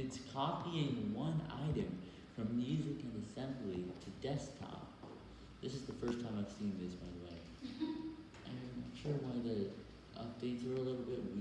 it's copying one item from music and assembly to desktop. This is the first time I've seen this, by the way. I'm not sure why the updates are a little bit weird.